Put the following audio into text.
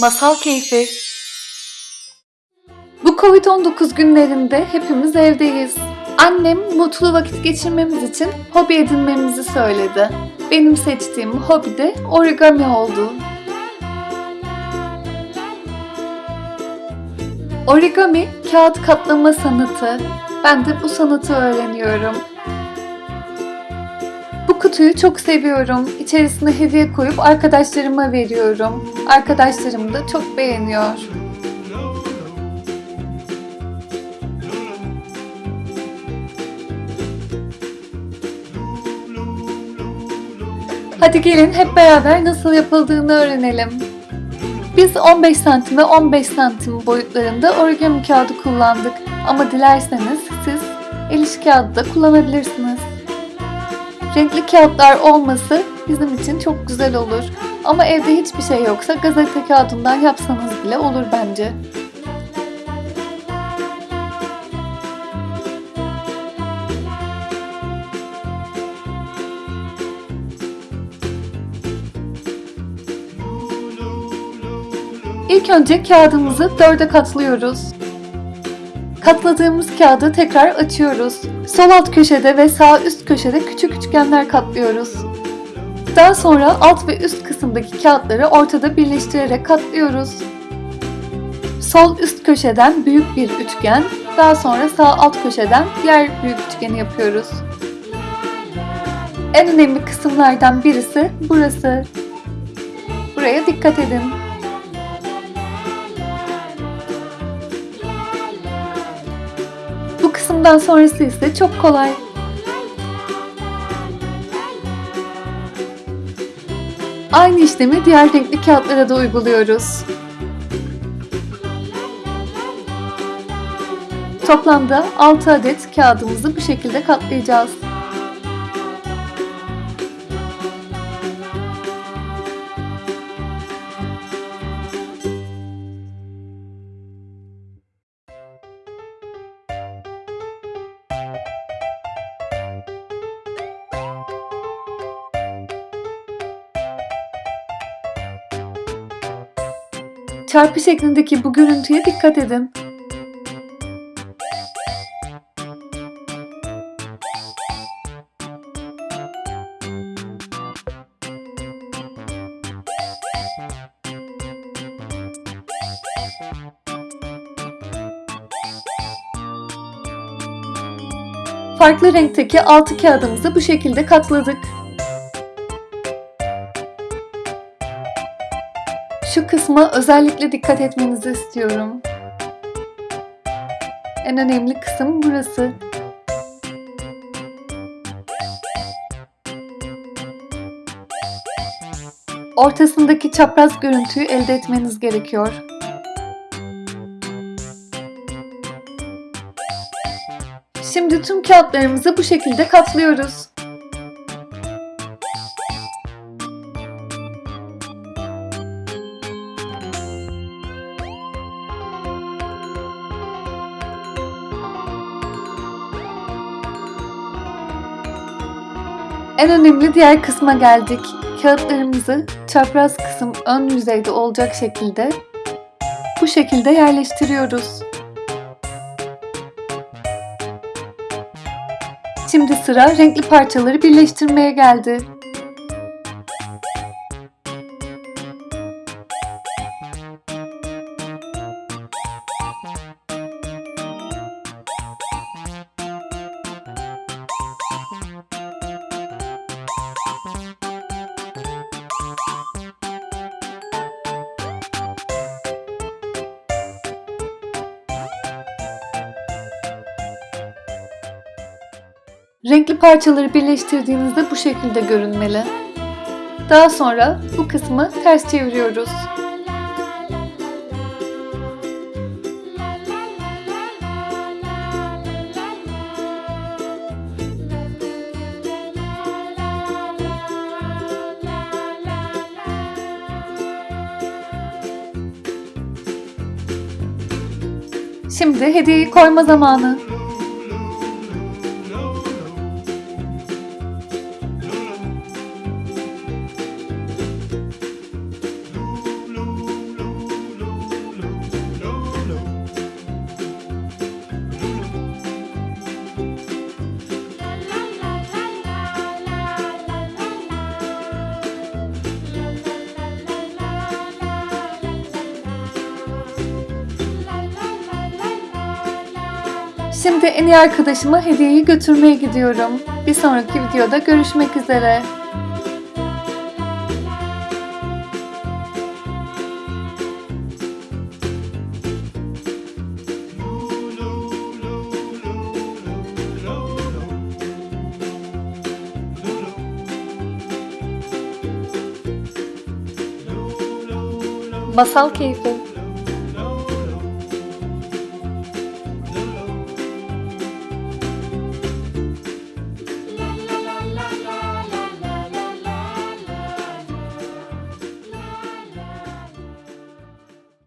Masal Keyfi Bu Covid-19 günlerinde hepimiz evdeyiz. Annem mutlu vakit geçirmemiz için hobi edinmemizi söyledi. Benim seçtiğim hobi de origami oldu. Origami kağıt katlama sanatı. Ben de bu sanatı öğreniyorum. Kutuyu çok seviyorum. İçerisine hediye koyup arkadaşlarıma veriyorum. Arkadaşlarım da çok beğeniyor. Hadi gelin hep beraber nasıl yapıldığını öğrenelim. Biz 15 santim ve 15 santim boyutlarında origami kağıdı kullandık. Ama dilerseniz siz el iş kağıdı da kullanabilirsiniz. Renkli kağıtlar olması bizim için çok güzel olur. Ama evde hiçbir şey yoksa gazete kağıdından yapsanız bile olur bence. İlk önce kağıdımızı dörde katlıyoruz. Katladığımız kağıdı tekrar açıyoruz. Sol alt köşede ve sağ üst köşede küçük üçgenler katlıyoruz. Daha sonra alt ve üst kısımdaki kağıtları ortada birleştirerek katlıyoruz. Sol üst köşeden büyük bir üçgen, daha sonra sağ alt köşeden diğer büyük üçgeni yapıyoruz. En önemli kısımlardan birisi burası. Buraya dikkat edin. Bu kısımdan sonrası ise çok kolay. Aynı işlemi diğer renkli kağıtlara da uyguluyoruz. Toplamda 6 adet kağıdımızı bu şekilde katlayacağız. Çarpı şeklindeki bu görüntüye dikkat edin. Farklı renkteki altı kağıdımızı bu şekilde katladık. Şu kısma özellikle dikkat etmenizi istiyorum. En önemli kısım burası. Ortasındaki çapraz görüntüyü elde etmeniz gerekiyor. Şimdi tüm kağıtlarımızı bu şekilde katlıyoruz. En önemli diğer kısma geldik. Kağıtlarımızı çapraz kısım ön yüzeyde olacak şekilde bu şekilde yerleştiriyoruz. Şimdi sıra renkli parçaları birleştirmeye geldi. Renkli parçaları birleştirdiğinizde bu şekilde görünmeli. Daha sonra bu kısmı ters çeviriyoruz. Şimdi hediyeyi koyma zamanı. Şimdi en iyi arkadaşıma hediyeyi götürmeye gidiyorum. Bir sonraki videoda görüşmek üzere. Masal keyfi.